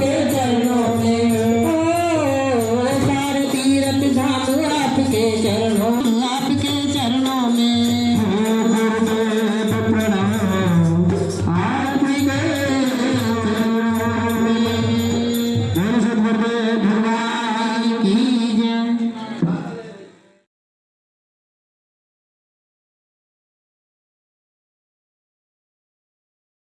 பேர்